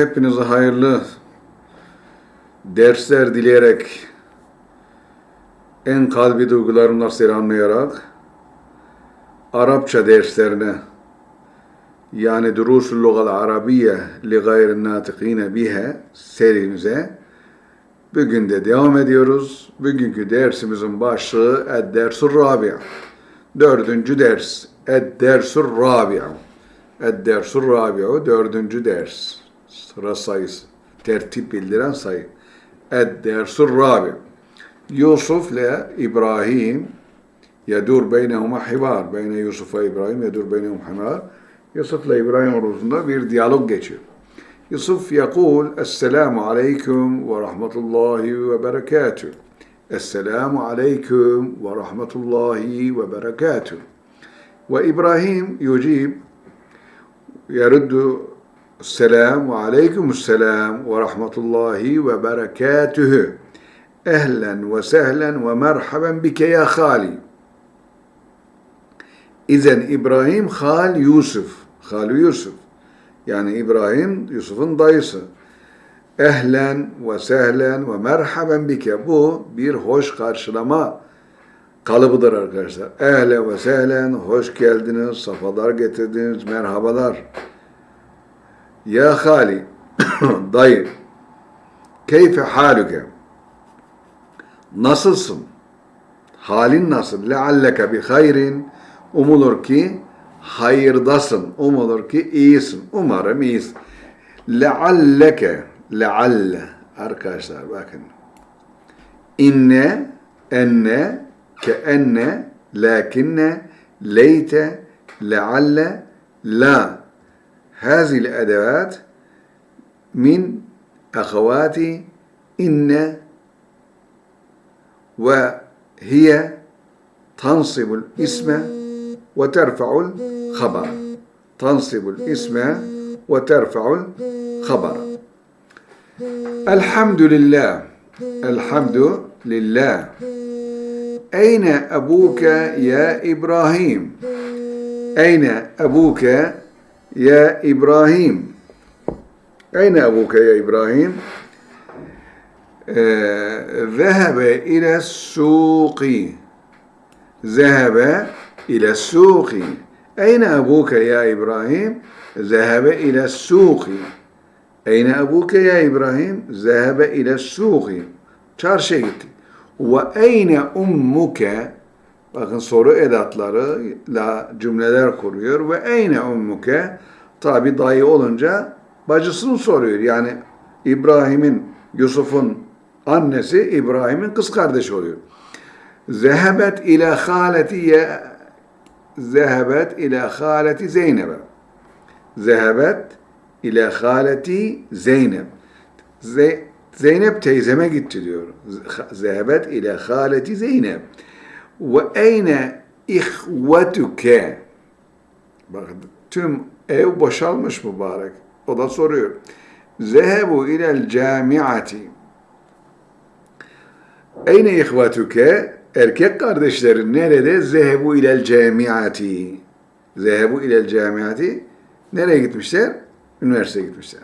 Hepinize hayırlı dersler dileyerek en kalbi duygularımla selamlayarak Arapça derslerine yani Durusul Lugal Arabiye li gayrin natikine bihe serimize bugün de devam ediyoruz. Bugünkü dersimizin başlığı Ed-Dersur Rabia. Dördüncü ders. Ed-Dersur Rabia. Ed-Dersur Rabia. Dördüncü ders. Sıra sayısı. Tertip bildiren sayı. Ed-Dersur Rabia. Yusuf ile İbrahim yedur beynehuma hivar. Beyne Yusuf ve İbrahim yedur beynehuma hivar. Yusuf ile İbrahim arasında bir diyalog geçiyor. Yusuf yakul Esselamu aleyküm ve rahmetullahi ve berekatüh. Esselamu aleyküm ve rahmetullahi ve berekatüh. Ve İbrahim yücib yeruddu Selam ve aleykümselam ve rahmetullahi ve berekatühü. Ehlen ve sehlen ve merhaben bike ya hali. İzen İbrahim hal Yusuf. Hal Yusuf. Yani İbrahim Yusuf'un dayısı. Ehlen ve sehlen ve merhaben bike. Bu bir hoş karşılama kalıbıdır arkadaşlar. Ehlen ve sehlen, hoş geldiniz, safalar getirdiniz, merhabalar. Ya hali, dayı, keyfe haluke? Nasılsın? Halin nasıl? Lealleke bi hayrin. Umulur ki hayırdasın. Umulur ki iyisin. Umarım iyisin. Lealleke, lealle. Arkadaşlar bakın. İnne, enne, ke enne, lakinne, leyte, lealle, la. هذه الأدوات من أخوات إن وهي تنصب الإسم وترفع الخبر. تنصب الإسم وترفع الخبر. الحمد لله. الحمد لله. أين أبوك يا إبراهيم؟ أين أبوك يا إبراهيم. أين أبوك يا إبراهيم؟ آه ذهب إلى السوق. ذهب إلى السوق. أين أبوك يا إبراهيم؟ ذهب إلى السوق. أين أبوك يا إبراهيم؟ ذهب إلى السوق. Ve eyne ummuke bakın soru edatlarıyla cümleler kuruyor ve eyne ummuke tabi dayı olunca bacısını soruyor. Yani İbrahim'in, Yusuf'un annesi İbrahim'in kız kardeşi oluyor. Zehebet ila haleti zehebet ila haleti Zeynep'e. Zehebet ila haleti Zeynep. Ze Zeynep teyzeme gitti diyor. Zehebet ila haleti Zeynep. Ve eyne ihvetuke. Bakın tüm ev boşalmış mübarek. O da soruyor. Zehebu ilel camiati. Eyne ihvetuke? Erkek kardeşlerin nerede? Zehebu ilel camiati. Zehebu ilel camiati. Nereye gitmişler? Üniversiteye gitmişler.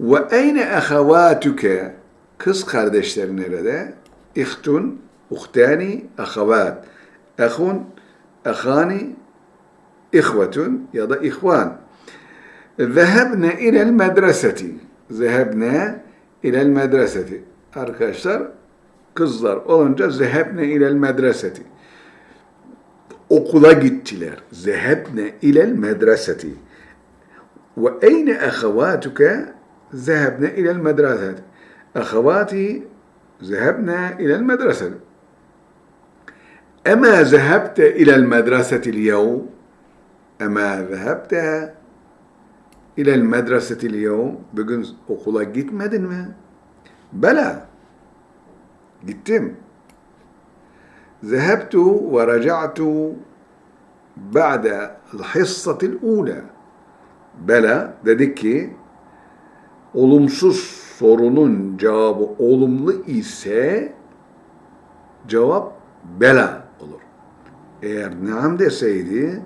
Ve eyne ahavatuke? Kız kardeşler nerede? İhtun, أختان أخوات أخ أخان إخوة يضع إخوان ذهبنا إلى المدرسة ذهبنا إلى المدرسة arkadaşlar kızlar olunca zehebne ilel medreseti okula gittiler. Zehebne ilel medreseti. Ve eyne ahavatuke zehebne ilel medreseti. Ahavati zehebne ilel medreseti. أما ذهبت إلى المدرسة اليوم أما ذهبت إلى المدرسة اليوم bugün okula gitmedin mi? Bela. Gittim. ذهبت ورجعت بعد الحصة الأولى. Bela dedik ki olumsuz sorunun cevabı olumlu ise cevap bela olur. Eğer naam deseydi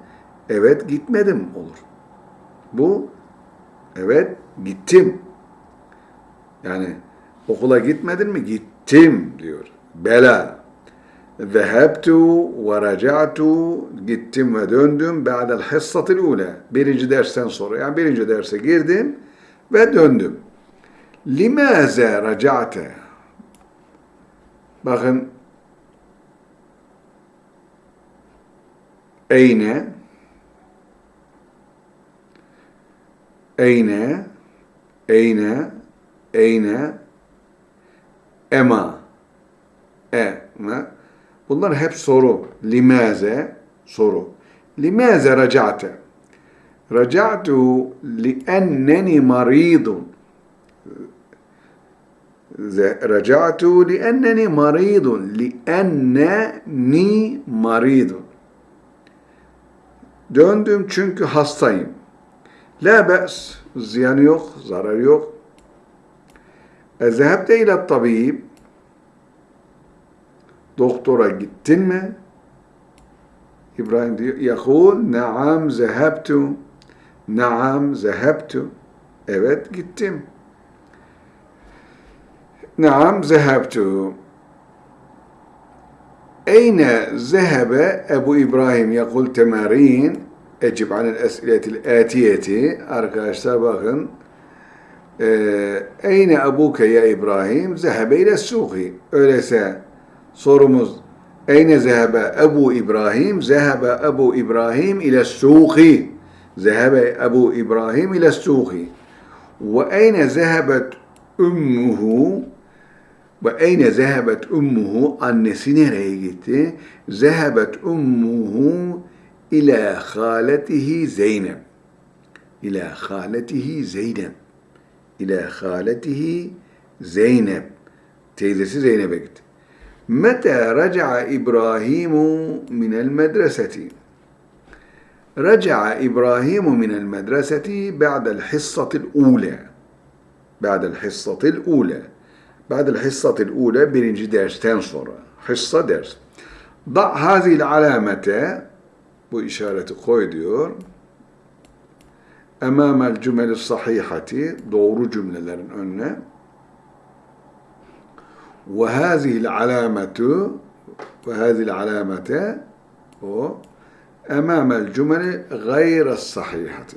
evet gitmedim olur. Bu evet Gittim. Yani okula gitmedin mi? Gittim diyor. Bela. Zehebtu ve raca'tu gittim ve döndüm ba'del hissatil ula. Birinci dersten sonra yani birinci derse girdim ve döndüm. Limaze raca'te? Bakın Eyne Eyne Eyne Eyne Ema Ema Bunlar hep soru. Limaze soru. Limaze raca'te? Raca'tu li'enneni maridun. Raca'tu li'enneni maridun. Li'enneni maridun. Döndüm çünkü hastayım. La be's. Ziyanı yok, zararı yok. Ezhebte ile tabib. Doktora gittin mi? İbrahim diyor, yakul, naam zehebtu, naam zehebtu. Evet gittim. Naam zehebtu. Eyne zehebe Ebu İbrahim yakul temarin ecib anil esiletil atiyeti arkadaşlar bakın Eyne ebuke ya İbrahim zehebe ile suki öyleyse sorumuz Eyne zehebe Ebu İbrahim zehebe Ebu İbrahim ile suki zehebe Ebu İbrahim ile suki ve eyne zehebet ummuhu ve eyne zehebet ummuhu annesi nereye gitti? Zehebet ummuhu إلى خالته زينب. إلى خالته زينب. إلى خالته زينب. تيزسي زينب متى رجع إبراهيم من المدرسة؟ رجع إبراهيم من المدرسة بعد الحصة الأولى. بعد الحصة الأولى. بعد الحصة الأولى بنجي درس تنصر حصة درس. ضع هذه العلامة bu işareti koy diyor. Emamel cümeli sahihati doğru cümlelerin önüne. Ve hazil alametu ve hazil alamete o emamel cümeli gayre sahihati.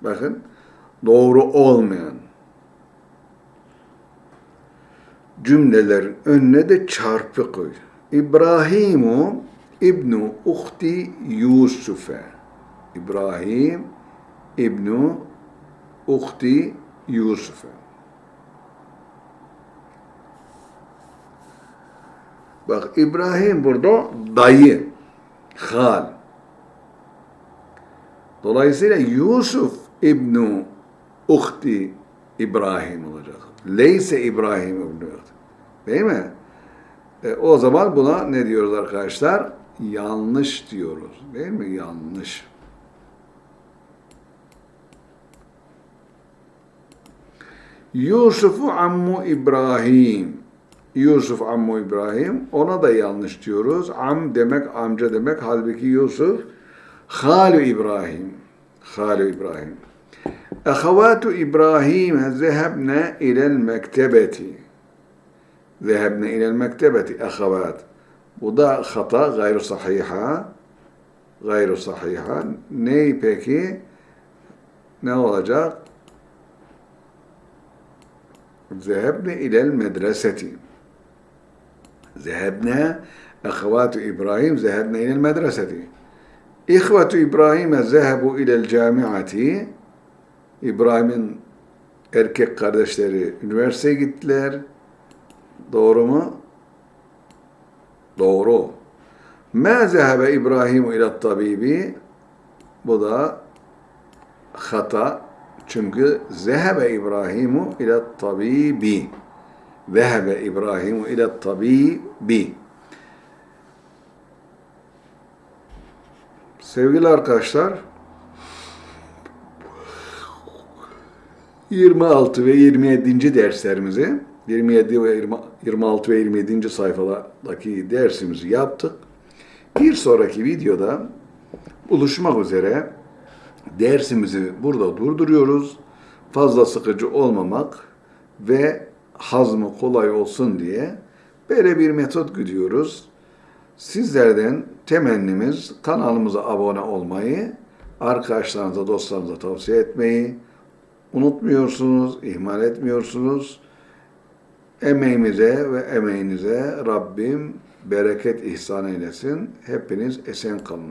Bakın doğru olmayan cümlelerin önüne de çarpı koy. İbrahimu İbnu Uhti Yusuf'e. İbrahim İbnu Uhti Yusuf'e. Bak İbrahim burada dayı, hal. Dolayısıyla Yusuf İbnu Uhti İbrahim olacak. Leyse İbrahim İbnu Uhti. Değil mi? E, o zaman buna ne diyoruz arkadaşlar? yanlış diyoruz. Değil mi? Yanlış. Yusuf'u Ammu İbrahim. Yusuf Ammu İbrahim. Ona da yanlış diyoruz. Am demek amca demek. Halbuki Yusuf Halu İbrahim. Halu İbrahim. Ehevatu İbrahim zehebne ilel mektebeti. Zehebne ilel mektebeti. Ehevat. Bu da hata gayru sahiha. Gayru sahiha. Ney peki? Ne olacak? Zehebne ilel medreseti. Zehebne ehvatu İbrahim zehebne ilel medreseti. İhvatu İbrahim'e zehebu ilel camiati. İbrahim'in erkek kardeşleri üniversiteye gittiler. Doğru mu? Doğru. Ma zehebe İbrahim ile tabibi bu da hata. Çünkü zehebe İbrahimu ile tabibi. Zehebe İbrahimu ile tabibi. Sevgili arkadaşlar, 26 ve 27. derslerimizi 27 ve 20, 26 ve 27. sayfalardaki dersimizi yaptık. Bir sonraki videoda buluşmak üzere dersimizi burada durduruyoruz. fazla sıkıcı olmamak ve hazmı kolay olsun diye böyle bir metot gidiyoruz. Sizlerden temennimiz kanalımıza abone olmayı, arkadaşlarınıza, dostlarınıza tavsiye etmeyi unutmuyorsunuz, ihmal etmiyorsunuz. Emeğimize ve emeğinize Rabbim bereket ihsan eylesin. Hepiniz esen kalınız.